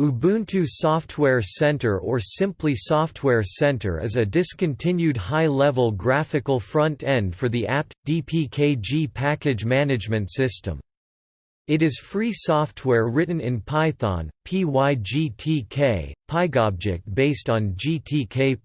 Ubuntu Software Center or simply Software Center is a discontinued high-level graphical front-end for the apt-dpkg package management system. It is free software written in Python, PyGTK, PyGObject based on GTK+.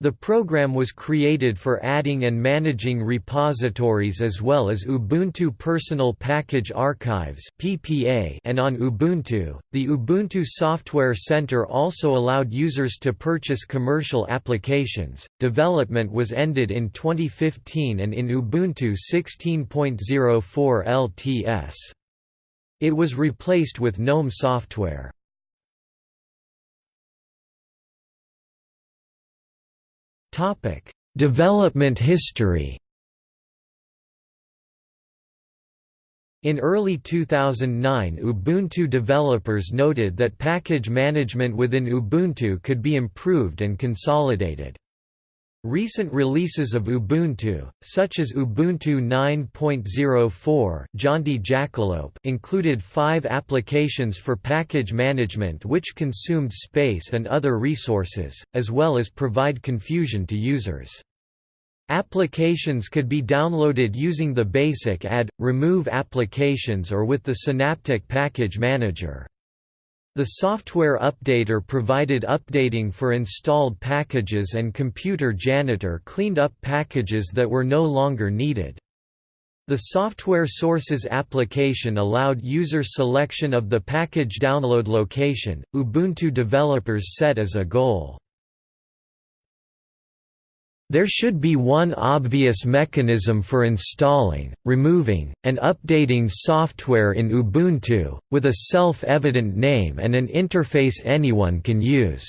The program was created for adding and managing repositories as well as Ubuntu Personal Package Archives (PPA) and on Ubuntu. The Ubuntu Software Center also allowed users to purchase commercial applications. Development was ended in 2015 and in Ubuntu 16.04 LTS. It was replaced with GNOME software. Topic: Development history. In early 2009 Ubuntu developers noted that package management within Ubuntu could be improved and consolidated. Recent releases of Ubuntu, such as Ubuntu 9.04 included five applications for package management which consumed space and other resources, as well as provide confusion to users. Applications could be downloaded using the basic add, remove applications or with the Synaptic Package Manager. The software updater provided updating for installed packages and Computer Janitor cleaned up packages that were no longer needed. The Software Sources application allowed user selection of the package download location, Ubuntu developers set as a goal. There should be one obvious mechanism for installing, removing, and updating software in Ubuntu, with a self-evident name and an interface anyone can use.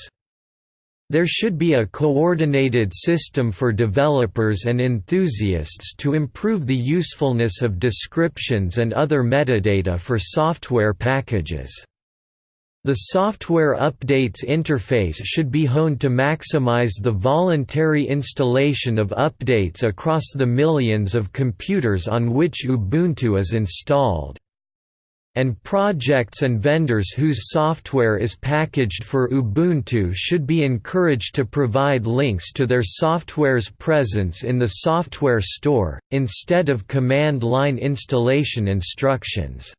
There should be a coordinated system for developers and enthusiasts to improve the usefulness of descriptions and other metadata for software packages. The software updates interface should be honed to maximize the voluntary installation of updates across the millions of computers on which Ubuntu is installed. And projects and vendors whose software is packaged for Ubuntu should be encouraged to provide links to their software's presence in the software store, instead of command line installation instructions.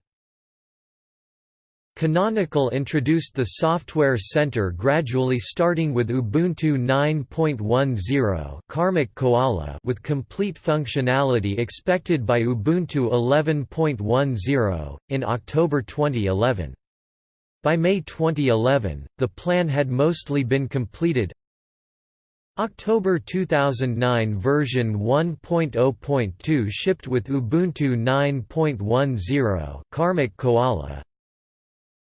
Canonical introduced the Software Center gradually starting with Ubuntu 9.10 Karmic Koala with complete functionality expected by Ubuntu 11.10, in October 2011. By May 2011, the plan had mostly been completed. October 2009 version 1.0.2 shipped with Ubuntu 9.10 Karmic Koala,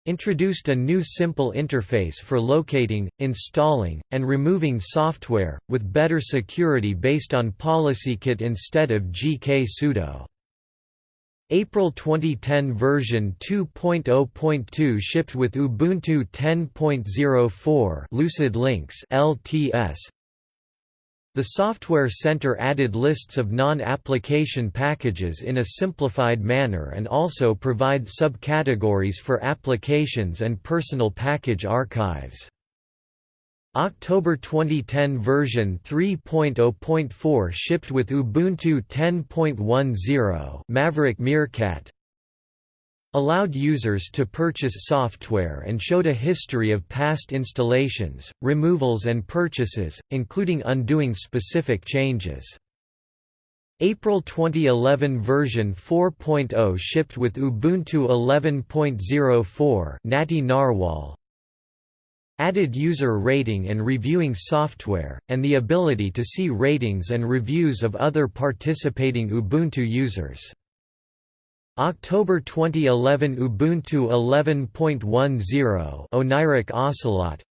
introduced a new simple interface for locating, installing, and removing software, with better security based on PolicyKit instead of gksudo. April 2010 version 2.0.2 shipped with Ubuntu 10.04 Lucid Lynx LTS the Software Center added lists of non-application packages in a simplified manner and also provide subcategories for applications and personal package archives. October 2010 version 3.0.4 shipped with Ubuntu 10.10 Maverick Meerkat allowed users to purchase software and showed a history of past installations, removals and purchases, including undoing specific changes. April 2011 version 4.0 shipped with Ubuntu 11.04 Natty Narwhal added user rating and reviewing software, and the ability to see ratings and reviews of other participating Ubuntu users. October 2011 Ubuntu 11.10 Oneiric Ocelot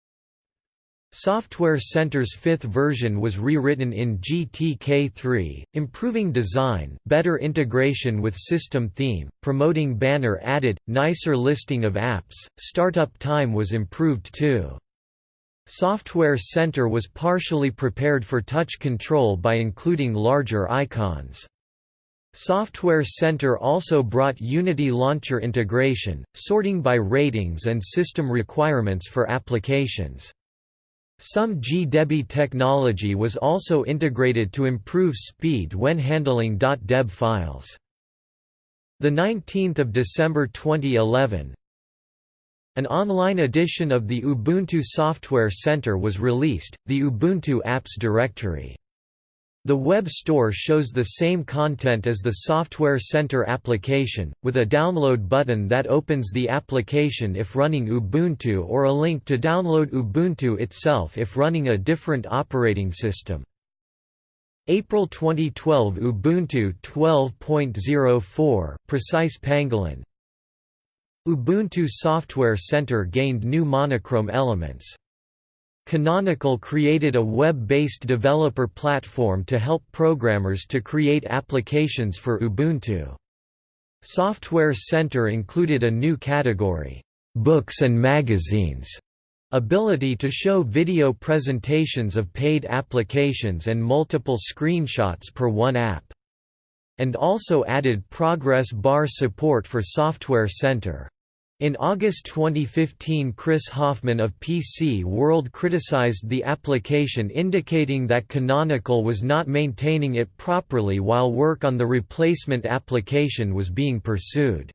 Software Center's fifth version was rewritten in GTK3, improving design, better integration with system theme, promoting banner added, nicer listing of apps, startup time was improved too. Software Center was partially prepared for touch control by including larger icons. Software Center also brought Unity Launcher integration, sorting by ratings and system requirements for applications. Some GDebi technology was also integrated to improve speed when handling .deb files. The 19th of December 2011, an online edition of the Ubuntu Software Center was released, the Ubuntu Apps Directory. The web store shows the same content as the Software Center application, with a download button that opens the application if running Ubuntu or a link to download Ubuntu itself if running a different operating system. April 2012 Ubuntu 12.04 Precise Pangolin Ubuntu Software Center gained new monochrome elements. Canonical created a web-based developer platform to help programmers to create applications for Ubuntu. Software Center included a new category, "'Books and Magazines' ability to show video presentations of paid applications and multiple screenshots per one app. And also added progress bar support for Software Center. In August 2015 Chris Hoffman of PC World criticized the application indicating that Canonical was not maintaining it properly while work on the replacement application was being pursued.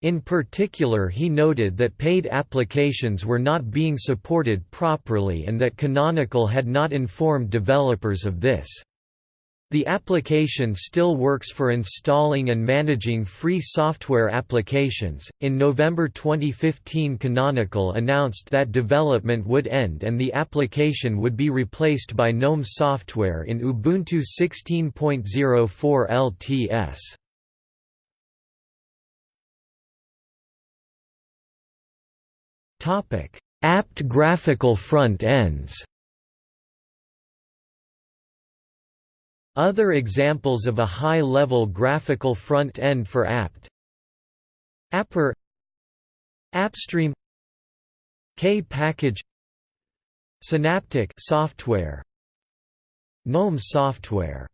In particular he noted that paid applications were not being supported properly and that Canonical had not informed developers of this. The application still works for installing and managing free software applications. In November 2015, Canonical announced that development would end and the application would be replaced by GNOME software in Ubuntu 16.04 LTS. Topic: apt graphical front ends. Other examples of a high-level graphical front-end for apt Apper AppStream. K-Package. Synaptic software. GNOME software.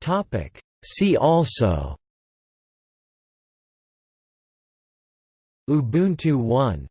Topic. See also. Ubuntu One